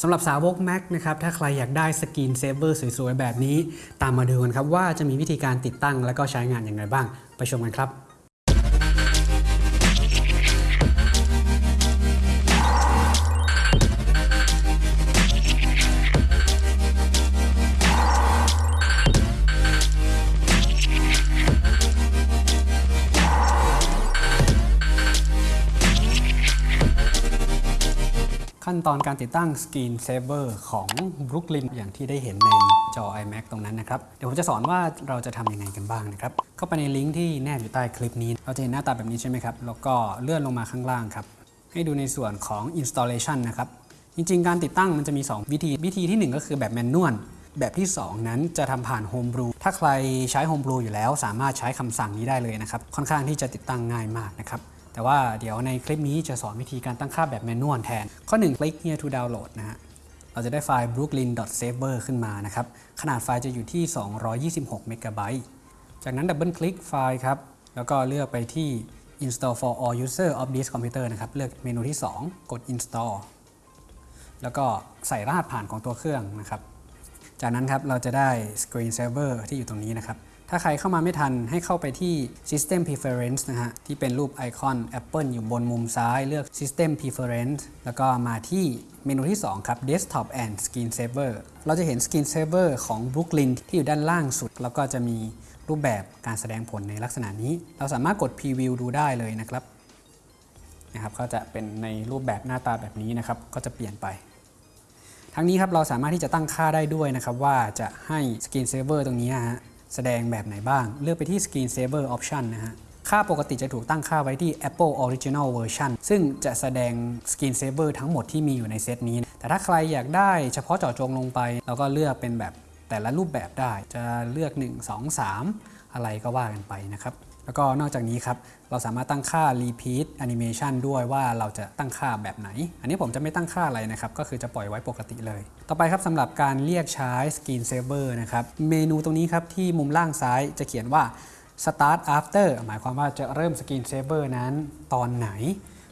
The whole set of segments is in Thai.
สำหรับสาวก Mac นะครับถ้าใครอยากได้ screen saver สวยๆ แบบนี้ ตามมาดูกันครับว่าจะมีวิธีการติดตั้งและก็ใช้งานอย่างไรบ้าง ไปชมกันครับ ขั้นตอนการติดตั้ง Screen Saver ของ Brooklyn อย่างที่ได้เห็นในจอ iMac ตรงนั้นนะครับ เดี๋ยวผมจะสอนว่าเราจะทำยังไงกันบ้างนะครับ เข้าไปในลิงก์ที่แนบอยู่ใต้คลิปนี้ เราจะเห็นหน้าตาแบบนี้ใช่ไหมครับ แล้วก็เลื่อนลงมาข้างล่างครับ ให้ดูในส่วนของ installation นะครับ จริงๆ การติดตั้งมันจะมี 2 วิธี วิธีที่ 1 ก็คือแบบแมนนวลแบบที่ 2 นั้นจะทำผ่าน Homebrew ถ้าใครใช้ Homebrew อยู่แล้ว สามารถใช้คำสั่งนี้ได้เลยนะครับ ค่อนข้างที่จะติดตั้งง่ายมากนะครับ แต่ว่าเดี๋ยวในคลิปนี้จะสอนวิธีการตั้งค่าแบบ manual แทน ข้อ 1 คลิก here to download นะฮะเราจะได้ไฟล์ brooklyn.saver ขึ้นมานะครับ ขนาดไฟล์จะอยู่ที่ 226 เมกะไบต์จากนั้นดับเบิลคลิกไฟล์ครับ แล้วก็เลือกไปที่ install for all user of this computer นะครับ เลือกเมนูที่ 2 กด install แล้วก็ใส่รหัสผ่านของตัวเครื่องนะครับ จากนั้นครับเราจะได้ Screen Saver ที่อยู่ตรงนี้นะครับ ถ้าใครเข้ามาไม่ทันให้เข้าไปที่ System Preference นะฮะ ที่เป็นรูปไอคอน Apple อยู่บนมุมซ้ายเลือก System Preference แล้วก็มาที่เมนูที่ 2 ครับ Desktop and Screen Saver เราจะเห็น Screen Saver ของ Brooklyn ที่อยู่ด้านล่างสุด แล้วก็จะมีรูปแบบการแสดงผลในลักษณะนี้ เราสามารถกด Preview ดูได้เลยนะครับนะครับ ก็จะเป็นในรูปแบบหน้าตาแบบนี้นะครับ ก็จะเปลี่ยนไปทั้งนี้ครับเราสามารถที่จะตั้งค่าได้ด้วยนะครับว่าจะให้ Screen Saver ตรงนี้ฮะ แสดงแบบไหนบ้าง เลือกไปที่ Screen Saver Option นะฮะค่าปกติจะถูกตั้งค่าไว้ที่ Apple Original Version ซึ่งจะแสดง Screen Saver ทั้งหมดที่มีอยู่ในเซตนี้ แต่ถ้าใครอยากได้เฉพาะเจาะจงลงไป เราก็เลือกเป็นแบบแต่ละรูปแบบได้ จะเลือก 1 2 3 อะไรก็ว่ากันไปนะครับ แล้วก็นอกจากนี้ครับ เราสามารถตั้งค่า repeat animation ด้วยว่าเราจะตั้งค่าแบบไหน อันนี้ผมจะไม่ตั้งค่าอะไรนะครับ ก็คือจะปล่อยไว้ปกติเลย ต่อไปครับสำหรับการเรียกใช้ screen saver นะครับ เมนูตรงนี้ครับที่มุมล่างซ้ายจะเขียนว่า start after หมายความว่าจะเริ่ม screen saver นั้นตอนไหน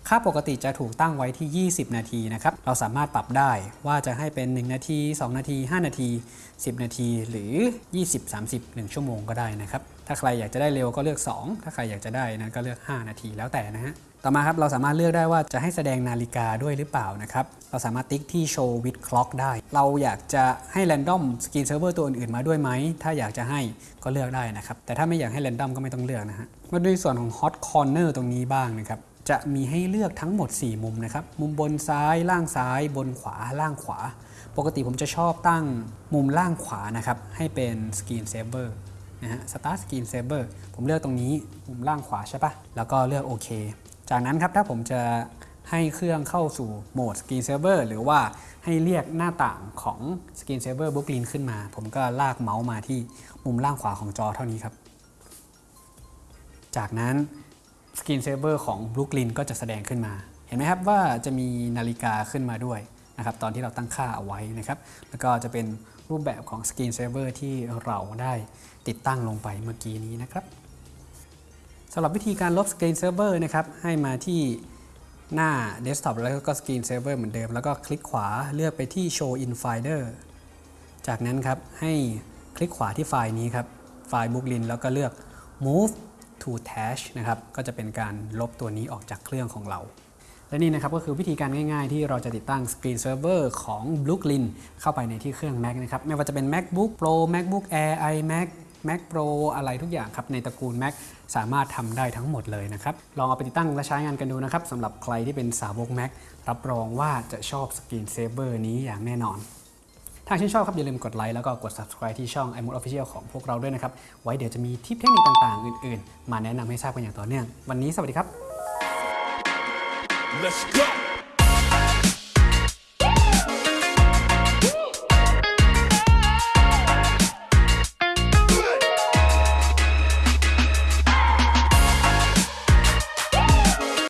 ค่าปกติจะถูกตั้งไว้ที่ 20 นาทีนะครับ เราสามารถปรับได้ว่าจะให้เป็น 1 นาที 2 นาที 5 นาที 10 นาที หรือ 20 30 1 ชั่วโมงก็ได้นะครับ ถ้าใครอยากจะได้เร็วก็เลือก 2 ถ้าใครอยากจะได้นั้นก็เลือก 5 นาทีแล้วแต่นะฮะต่อมาครับเราสามารถเลือกได้ว่าจะให้แสดงนาฬิกาด้วยหรือเปล่านะครับเราสามารถติ๊กที่ show with clock ได้ เราอยากจะให้ random screen server ตัวอื่นๆมาด้วยไหม ถ้าอยากจะให้ก็เลือกได้นะครับ แต่ถ้าไม่อยากให้ random ก็ไม่ต้องเลือกนะฮะมาดูส่วนของ hot corner ตรงนี้บ้างนะครับจะมีให้เลือกทั้งหมด 4 มุมนะครับ มุมบนซ้าย ล่างซ้าย บนขวา ล่างขวา ปกติผมจะชอบตั้งมุมล่างขวานะครับ ให้เป็น screen saver นะฮะ start screen saver ผมเลือกตรงนี้มุมล่างขวาใช่ปะแล้วก็เลือกโอเค จากนั้นครับถ้าผมจะให้เครื่องเข้าสู่โหมด screen saver หรือว่าให้เรียกหน้าต่างของ screen saver Brooklyn ขึ้นมา ผมก็ลากเมาส์มาที่มุมล่างขวาของจอเท่านี้ครับ จากนั้น Screen Saver ของ Brooklyn ก็จะแสดงขึ้นมา เห็นไหมครับว่าจะมีนาฬิกาขึ้นมาด้วย นะครับตอนที่เราตั้งค่าเอาไว้นะครับ แล้วก็จะเป็นรูปแบบของ Screen Saver ที่เราได้ติดตั้งลงไปเมื่อกี้นี้นะครับสำหรับวิธีการลบ Screen Saver นะครับให้มาที่หน้า Desktop แล้วก็ Screen Saver เหมือนเดิม แล้วก็คลิกขวาเลือกไปที่ Show in Finder จากนั้นครับให้คลิกขวาที่ไฟล์นี้ครับไฟล์ Brooklyn แล้วก็เลือก Move to Tash นะครับก็จะเป็นการลบตัวนี้ออกจากเครื่องของเรา และนี่นะครับก็คือวิธีการง่ายๆ ที่เราจะติดตั้ง Screen Server ของ Brooklyn เข้าไปในที่เครื่อง Mac นะครับไม่ว่าจะเป็น MacBook Pro MacBook Air iMac Mac Pro อะไรทุกอย่างครับ ในตระกูล Mac สามารถทำได้ทั้งหมดเลยนะครับ ลองเอาไปติดตั้งและใช้งานกันดูนะครับสำหรับใครที่เป็นสาวก Mac รับรองว่าจะชอบ Screen Saver นี้อย่างแน่นอน ถ้าชื่นชอบครับอย่าลืมกดไลค์แล้วก็กด subscribe ที่ช่อง iMode Official ของพวกเราด้วยนะครับ ไว้เดี๋ยวจะมีทิปเทคนิคต่างๆ อื่นๆ มาแนะนำให้ทราบกันอย่างต่อเนื่อง วันนี้สวัสดีครับ Let's go.